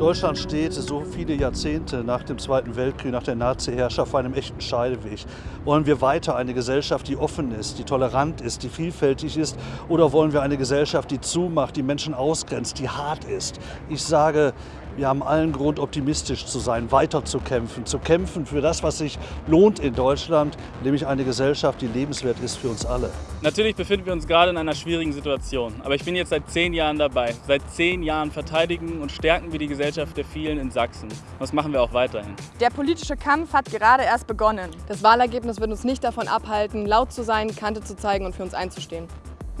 Deutschland steht so viele Jahrzehnte nach dem Zweiten Weltkrieg, nach der Nazi-Herrschaft vor einem echten Scheideweg. Wollen wir weiter eine Gesellschaft, die offen ist, die tolerant ist, die vielfältig ist? Oder wollen wir eine Gesellschaft, die zumacht, die Menschen ausgrenzt, die hart ist? Ich sage, wir haben allen Grund, optimistisch zu sein, weiterzukämpfen, zu kämpfen für das, was sich lohnt in Deutschland, nämlich eine Gesellschaft, die lebenswert ist für uns alle. Natürlich befinden wir uns gerade in einer schwierigen Situation, aber ich bin jetzt seit zehn Jahren dabei. Seit zehn Jahren verteidigen und stärken wir die Gesellschaft der vielen in Sachsen. Das machen wir auch weiterhin. Der politische Kampf hat gerade erst begonnen. Das Wahlergebnis wird uns nicht davon abhalten, laut zu sein, Kante zu zeigen und für uns einzustehen.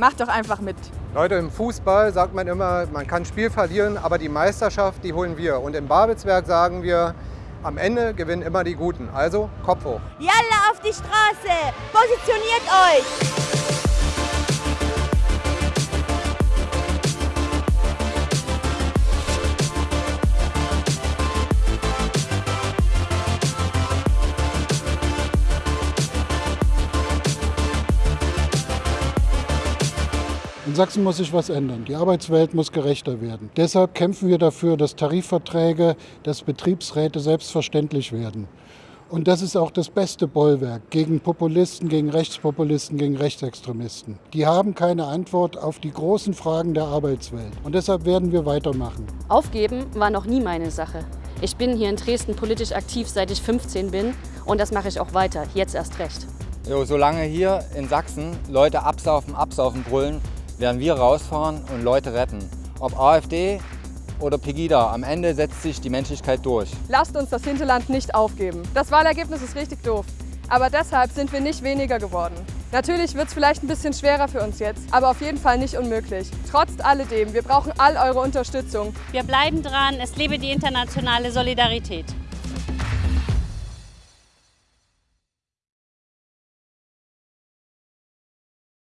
Macht doch einfach mit. Leute, im Fußball sagt man immer, man kann Spiel verlieren, aber die Meisterschaft, die holen wir. Und im Babelsberg sagen wir, am Ende gewinnen immer die Guten. Also Kopf hoch. Jalla auf die Straße! Positioniert euch! In Sachsen muss sich was ändern. Die Arbeitswelt muss gerechter werden. Deshalb kämpfen wir dafür, dass Tarifverträge, dass Betriebsräte selbstverständlich werden. Und das ist auch das beste Bollwerk gegen Populisten, gegen Rechtspopulisten, gegen Rechtsextremisten. Die haben keine Antwort auf die großen Fragen der Arbeitswelt. Und deshalb werden wir weitermachen. Aufgeben war noch nie meine Sache. Ich bin hier in Dresden politisch aktiv, seit ich 15 bin. Und das mache ich auch weiter, jetzt erst recht. Jo, solange hier in Sachsen Leute absaufen, absaufen brüllen, werden wir rausfahren und Leute retten. Ob AfD oder Pegida, am Ende setzt sich die Menschlichkeit durch. Lasst uns das Hinterland nicht aufgeben. Das Wahlergebnis ist richtig doof. Aber deshalb sind wir nicht weniger geworden. Natürlich wird es vielleicht ein bisschen schwerer für uns jetzt, aber auf jeden Fall nicht unmöglich. Trotz alledem, wir brauchen all eure Unterstützung. Wir bleiben dran, es lebe die internationale Solidarität.